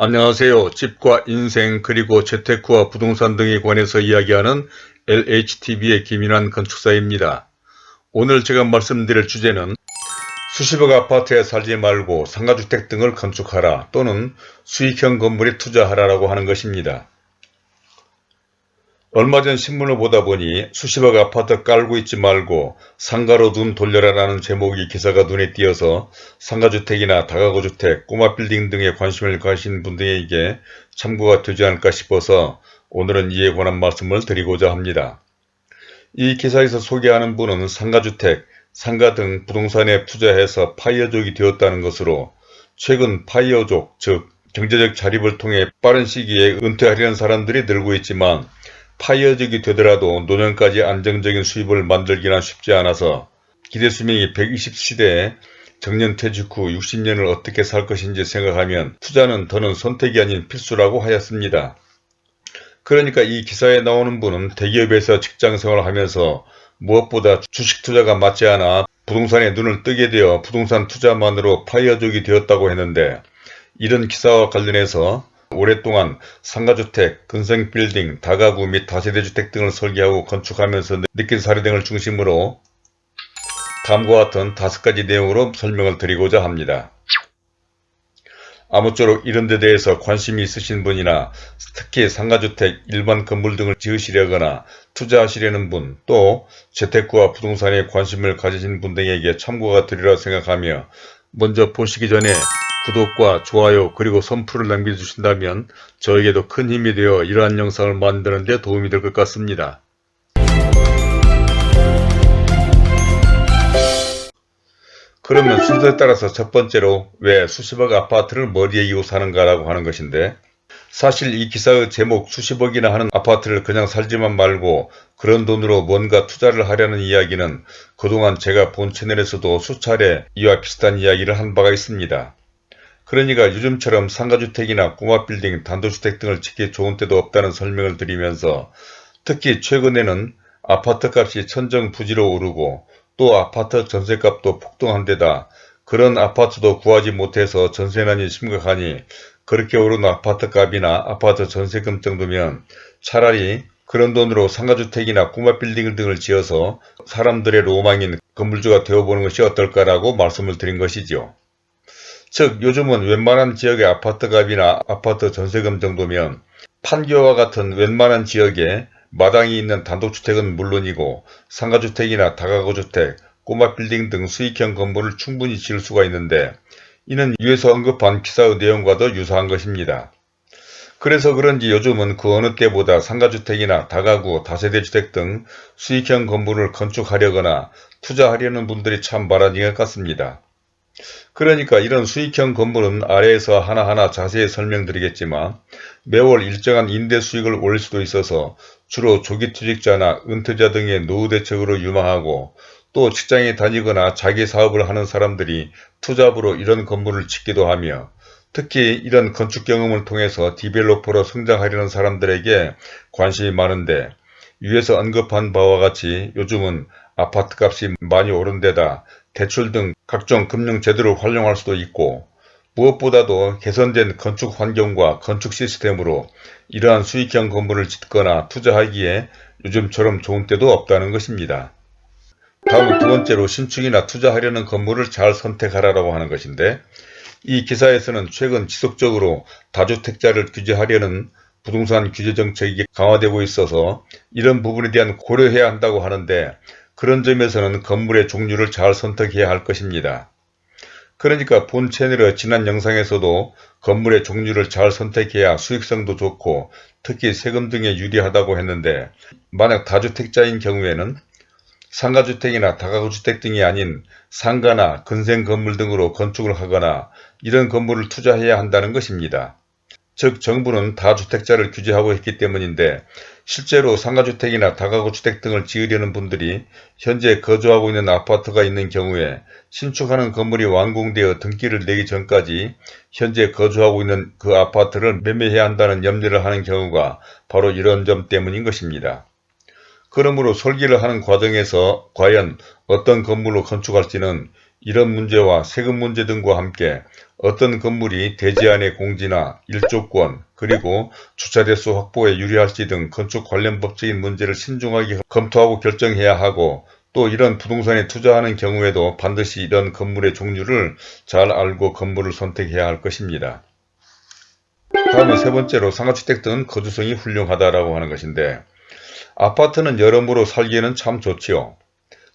안녕하세요. 집과 인생 그리고 재테크와 부동산 등에 관해서 이야기하는 LHTV의 김인환 건축사입니다. 오늘 제가 말씀드릴 주제는 수십억 아파트에 살지 말고 상가주택 등을 건축하라 또는 수익형 건물에 투자하라라고 하는 것입니다. 얼마 전 신문을 보다 보니 수십억 아파트 깔고 있지 말고 상가로 눈 돌려라라는 제목의 기사가 눈에 띄어서 상가주택이나 다가구주택, 꼬마 빌딩 등에 관심을 가지신 분들에게 참고가 되지 않을까 싶어서 오늘은 이에 관한 말씀을 드리고자 합니다. 이 기사에서 소개하는 분은 상가주택, 상가 등 부동산에 투자해서 파이어족이 되었다는 것으로 최근 파이어족, 즉 경제적 자립을 통해 빠른 시기에 은퇴하려는 사람들이 늘고 있지만 파이어족이 되더라도 노년까지 안정적인 수입을 만들기는 쉽지 않아서 기대수명이 120시대에 정년 퇴직 후 60년을 어떻게 살 것인지 생각하면 투자는 더는 선택이 아닌 필수라고 하였습니다. 그러니까 이 기사에 나오는 분은 대기업에서 직장생활을 하면서 무엇보다 주식 투자가 맞지 않아 부동산에 눈을 뜨게 되어 부동산 투자만으로 파이어족이 되었다고 했는데 이런 기사와 관련해서 오랫동안 상가주택, 근생빌딩, 다가구 및 다세대주택 등을 설계하고 건축하면서 느낀 사례 등을 중심으로 다음과 같은 다섯 가지 내용으로 설명을 드리고자 합니다. 아무쪼록 이런 데 대해서 관심이 있으신 분이나 특히 상가주택, 일반 건물 등을 지으시려거나 투자하시려는 분, 또 재테크와 부동산에 관심을 가지신 분 등에게 참고가 되리라 생각하며 먼저 보시기 전에 구독과 좋아요 그리고 선풀을 남겨주신다면 저에게도 큰 힘이 되어 이러한 영상을 만드는 데 도움이 될 것 같습니다. 그러면 순서에 따라서 첫 번째로 왜 수십억 아파트를 머리에 이고 사는가 라고 하는 것인데 사실 이 기사의 제목 수십억이나 하는 아파트를 그냥 살지만 말고 그런 돈으로 뭔가 투자를 하려는 이야기는 그동안 제가 본 채널에서도 수차례 이와 비슷한 이야기를 한 바가 있습니다. 그러니까 요즘처럼 상가주택이나 꼬마빌딩, 단독주택 등을 짓기 좋은 때도 없다는 설명을 드리면서 특히 최근에는 아파트값이 천정부지로 오르고 또 아파트 전세값도 폭등한 데다 그런 아파트도 구하지 못해서 전세난이 심각하니 그렇게 오른 아파트값이나 아파트 전세금 정도면 차라리 그런 돈으로 상가주택이나 꼬마 빌딩 등을 지어서 사람들의 로망인 건물주가 되어보는 것이 어떨까라고 말씀을 드린 것이죠. 즉 요즘은 웬만한 지역의 아파트값이나 아파트 전세금 정도면 판교와 같은 웬만한 지역에 마당이 있는 단독주택은 물론이고 상가주택이나 다가구주택, 꼬마 빌딩 등 수익형 건물을 충분히 지을 수가 있는데 이는 위에서 언급한 기사의 내용과도 유사한 것입니다. 그래서 그런지 요즘은 그 어느 때보다 상가주택이나 다가구, 다세대주택 등 수익형 건물을 건축하려거나 투자하려는 분들이 참 많아진 것 같습니다. 그러니까 이런 수익형 건물은 아래에서 하나하나 자세히 설명드리겠지만 매월 일정한 임대 수익을 올릴 수도 있어서 주로 조기투직자나 은퇴자 등의 노후 대책으로 유망하고 또 직장에 다니거나 자기 사업을 하는 사람들이 투잡으로 이런 건물을 짓기도 하며 특히 이런 건축 경험을 통해서 디벨로퍼로 성장하려는 사람들에게 관심이 많은데 위에서 언급한 바와 같이 요즘은 아파트값이 많이 오른 데다 대출 등 각종 금융 제도를 활용할 수도 있고 무엇보다도 개선된 건축 환경과 건축 시스템으로 이러한 수익형 건물을 짓거나 투자하기에 요즘처럼 좋은 때도 없다는 것입니다. 다음 두 번째로 신축이나 투자하려는 건물을 잘 선택하라고 하는 것인데 이 기사에서는 최근 지속적으로 다주택자를 규제하려는 부동산 규제 정책이 강화되고 있어서 이런 부분에 대한 고려해야 한다고 하는데 그런 점에서는 건물의 종류를 잘 선택해야 할 것입니다. 그러니까 본 채널의 지난 영상에서도 건물의 종류를 잘 선택해야 수익성도 좋고 특히 세금 등에 유리하다고 했는데 만약 다주택자인 경우에는 상가주택이나 다가구주택 등이 아닌 상가나 근생 건물 등으로 건축을 하거나 이런 건물을 투자해야 한다는 것입니다. 즉 정부는 다주택자를 규제하고 있기 때문인데 실제로 상가주택이나 다가구주택 등을 지으려는 분들이 현재 거주하고 있는 아파트가 있는 경우에 신축하는 건물이 완공되어 등기를 내기 전까지 현재 거주하고 있는 그 아파트를 매매해야 한다는 염려를 하는 경우가 바로 이런 점 때문인 것입니다. 그러므로 설계를 하는 과정에서 과연 어떤 건물로 건축할지는 이런 문제와 세금 문제 등과 함께 어떤 건물이 대지안의 공지나 일조권 그리고 주차대수 확보에 유리할지 등 건축 관련 법적인 문제를 신중하게 검토하고 결정해야 하고 또 이런 부동산에 투자하는 경우에도 반드시 이런 건물의 종류를 잘 알고 건물을 선택해야 할 것입니다. 다음은 세 번째로 상가주택 등 거주성이 훌륭하다라고 하는 것인데 아파트는 여러모로 살기에는 참 좋지요.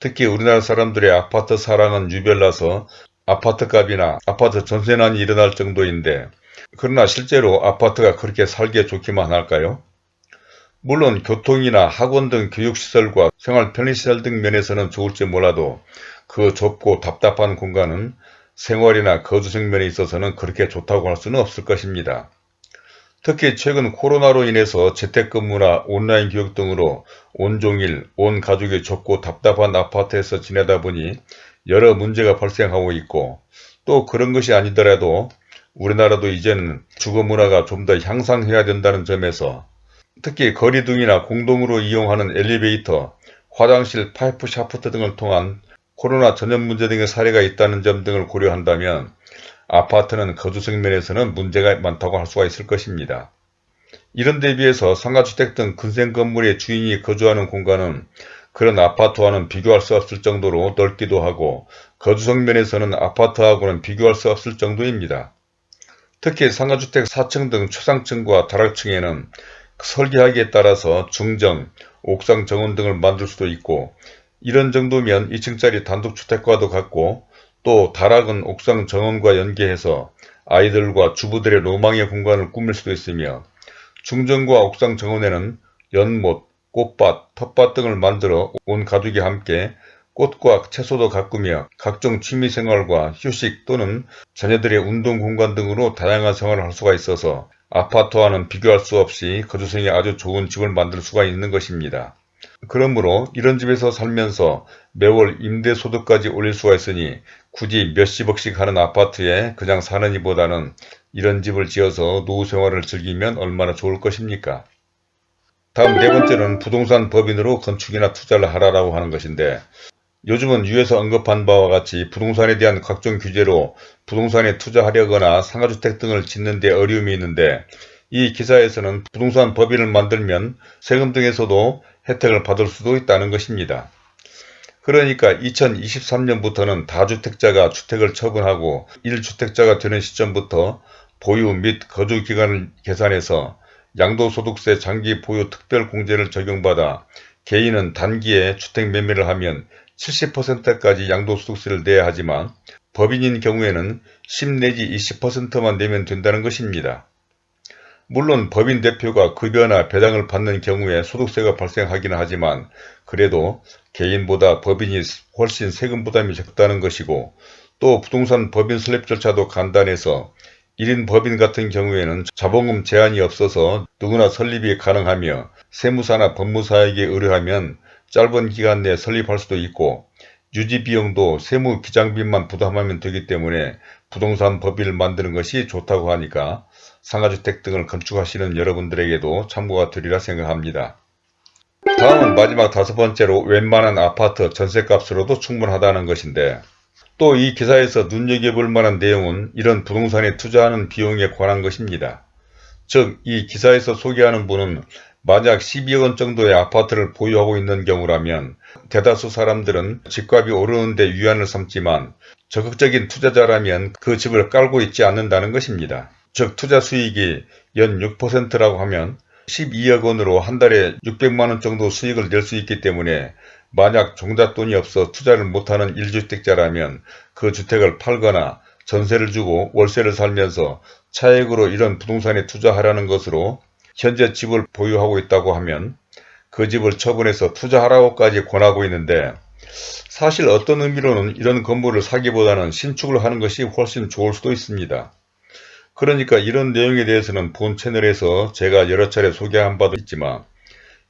특히 우리나라 사람들의 아파트 사랑은 유별나서 아파트 값이나 아파트 전세난이 일어날 정도인데 그러나 실제로 아파트가 그렇게 살기에 좋기만 할까요? 물론 교통이나 학원 등 교육시설과 생활 편의시설 등 면에서는 좋을지 몰라도 그 좁고 답답한 공간은 생활이나 거주생 면에 있어서는 그렇게 좋다고 할 수는 없을 것입니다. 특히 최근 코로나로 인해서 재택근무나 온라인 교육 등으로 온종일 온 가족이 좁고 답답한 아파트에서 지내다 보니 여러 문제가 발생하고 있고 또 그런 것이 아니더라도 우리나라도 이제는 주거 문화가 좀 더 향상해야 된다는 점에서 특히 거리등이나 공동으로 이용하는 엘리베이터, 화장실, 파이프 샤프트 등을 통한 코로나 전염 문제 등의 사례가 있다는 점 등을 고려한다면 아파트는 거주성 면에서는 문제가 많다고 할 수가 있을 것입니다. 이런 데 비해서 상가주택 등 근생 건물의 주인이 거주하는 공간은 그런 아파트와는 비교할 수 없을 정도로 넓기도 하고 거주성 면에서는 아파트하고는 비교할 수 없을 정도입니다. 특히 상가주택 4층 등 최상층과 다락층에는 설계하기에 따라서 중정, 옥상 정원 등을 만들 수도 있고 이런 정도면 2층짜리 단독주택과도 같고 또 다락은 옥상 정원과 연계해서 아이들과 주부들의 로망의 공간을 꾸밀 수도 있으며 중정과 옥상 정원에는 연못, 꽃밭, 텃밭 등을 만들어 온 가족이 함께 꽃과 채소도 가꾸며 각종 취미생활과 휴식 또는 자녀들의 운동 공간 등으로 다양한 생활을 할 수가 있어서 아파트와는 비교할 수 없이 거주성이 아주 좋은 집을 만들 수가 있는 것입니다. 그러므로 이런 집에서 살면서 매월 임대소득까지 올릴 수가 있으니 굳이 몇십억씩 하는 아파트에 그냥 사는 이보다는 이런 집을 지어서 노후생활을 즐기면 얼마나 좋을 것입니까? 다음 네 번째는 부동산 법인으로 건축이나 투자를 하라고 하는 것인데 요즘은 위에서 언급한 바와 같이 부동산에 대한 각종 규제로 부동산에 투자하려거나 상가주택 등을 짓는 데 어려움이 있는데 이 기사에서는 부동산 법인을 만들면 세금 등에서도 혜택을 받을 수도 있다는 것입니다. 그러니까 2023년부터는 다주택자가 주택을 처분하고 1주택자가 되는 시점부터 보유 및 거주 기간을 계산해서 양도소득세 장기 보유 특별공제를 적용받아 개인은 단기에 주택 매매를 하면 70%까지 양도소득세를 내야 하지만 법인인 경우에는 10 내지 20%만 내면 된다는 것입니다. 물론 법인 대표가 급여나 배당을 받는 경우에 소득세가 발생하기는 하지만 그래도 개인보다 법인이 훨씬 세금 부담이 적다는 것이고 또 부동산 법인 설립 절차도 간단해서 1인 법인 같은 경우에는 자본금 제한이 없어서 누구나 설립이 가능하며 세무사나 법무사에게 의뢰하면 짧은 기간 내에 설립할 수도 있고 유지비용도 세무 기장비만 부담하면 되기 때문에 부동산 법인을 만드는 것이 좋다고 하니까 상가주택 등을 건축하시는 여러분들에게도 참고가 되리라 생각합니다. 다음은 마지막 다섯 번째로 웬만한 아파트 전세값으로도 충분하다는 것인데 또 이 기사에서 눈여겨볼 만한 내용은 이런 부동산에 투자하는 비용에 관한 것입니다. 즉 이 기사에서 소개하는 분은 만약 12억원 정도의 아파트를 보유하고 있는 경우라면 대다수 사람들은 집값이 오르는데 위안을 삼지만 적극적인 투자자라면 그 집을 깔고 있지 않는다는 것입니다. 즉 투자 수익이 연 6%라고 하면 12억 원으로 한 달에 600만 원 정도 수익을 낼 수 있기 때문에 만약 종잣돈이 없어 투자를 못하는 1주택자라면 그 주택을 팔거나 전세를 주고 월세를 살면서 차액으로 이런 부동산에 투자하라는 것으로 현재 집을 보유하고 있다고 하면 그 집을 처분해서 투자하라고까지 권하고 있는데 사실 어떤 의미로는 이런 건물을 사기보다는 신축을 하는 것이 훨씬 좋을 수도 있습니다. 그러니까 이런 내용에 대해서는 본 채널에서 제가 여러 차례 소개한 바도 있지만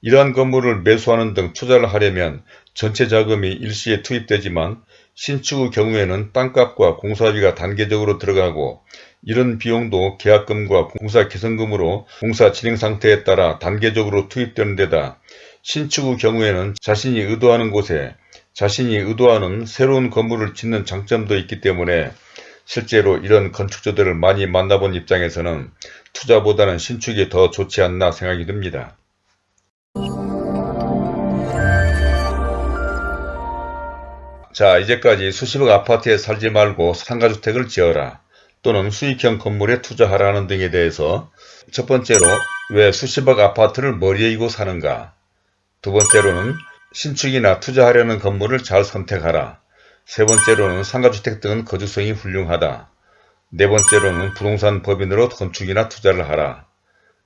이러한 건물을 매수하는 등 투자를 하려면 전체 자금이 일시에 투입되지만 신축의 경우에는 땅값과 공사비가 단계적으로 들어가고 이런 비용도 계약금과 공사 개선금으로 공사 진행 상태에 따라 단계적으로 투입되는 데다 신축의 경우에는 자신이 의도하는 곳에 자신이 의도하는 새로운 건물을 짓는 장점도 있기 때문에 실제로 이런 건축주들을 많이 만나본 입장에서는 투자보다는 신축이 더 좋지 않나 생각이 듭니다. 자 이제까지 수십억 아파트에 살지 말고 상가주택을 지어라 또는 수익형 건물에 투자하라는 등에 대해서 첫 번째로 왜 수십억 아파트를 머리에 이고 사는가 두 번째로는 신축이나 투자하려는 건물을 잘 선택하라 세 번째로는 상가주택 등은 거주성이 훌륭하다 네 번째로는 부동산 법인으로 건축이나 투자를 하라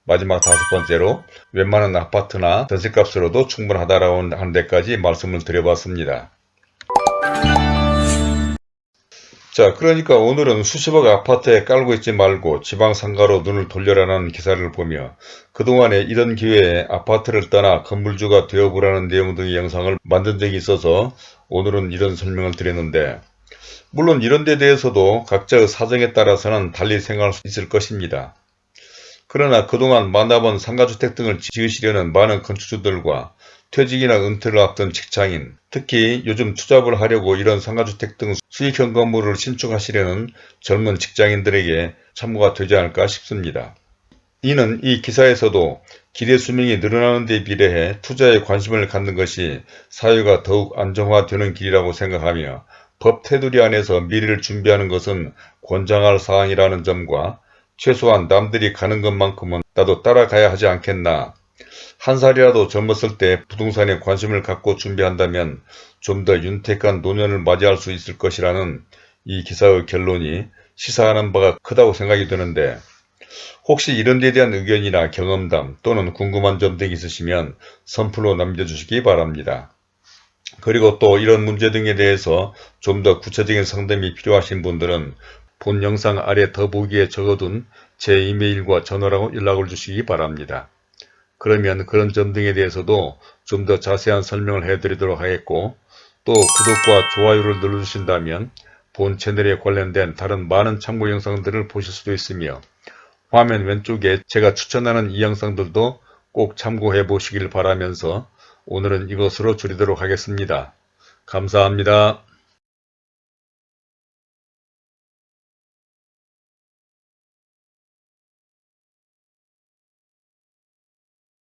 마지막 다섯 번째로 웬만한 아파트나 전세값으로도 충분하다라고 하는 데까지 말씀을 드려봤습니다. 자 그러니까 오늘은 수십억 아파트에 깔고 있지 말고 지방상가로 눈을 돌려라는 기사를 보며 그동안에 이런 기회에 아파트를 떠나 건물주가 되어보라는 내용 등의 영상을 만든 적이 있어서 오늘은 이런 설명을 드렸는데 물론 이런 데 대해서도 각자의 사정에 따라서는 달리 생각할 수 있을 것입니다. 그러나 그동안 만나본 상가주택 등을 지으시려는 많은 건축주들과 퇴직이나 은퇴를 앞둔 직장인, 특히 요즘 투잡을 하려고 이런 상가주택 등 수익형 건물을 신축하시려는 젊은 직장인들에게 참고가 되지 않을까 싶습니다. 이는 이 기사에서도 기대 수명이 늘어나는 데 비례해 투자에 관심을 갖는 것이 사회가 더욱 안정화되는 길이라고 생각하며 법 테두리 안에서 미래를 준비하는 것은 권장할 사항이라는 점과 최소한 남들이 가는 것만큼은 나도 따라가야 하지 않겠나 한 살이라도 젊었을 때 부동산에 관심을 갖고 준비한다면 좀 더 윤택한 노년을 맞이할 수 있을 것이라는 이 기사의 결론이 시사하는 바가 크다고 생각이 드는데 혹시 이런 데 대한 의견이나 경험담 또는 궁금한 점 등이 있으시면 선플로 남겨주시기 바랍니다. 그리고 또 이런 문제 등에 대해서 좀 더 구체적인 상담이 필요하신 분들은 본 영상 아래 더보기에 적어둔 제 이메일과 전화로 연락을 주시기 바랍니다. 그러면 그런 점 등에 대해서도 좀 더 자세한 설명을 해드리도록 하겠고 또 구독과 좋아요를 눌러주신다면 본 채널에 관련된 다른 많은 참고 영상들을 보실 수도 있으며 화면 왼쪽에 제가 추천하는 이 영상들도 꼭 참고해 보시길 바라면서 오늘은 이것으로 줄이도록 하겠습니다. 감사합니다.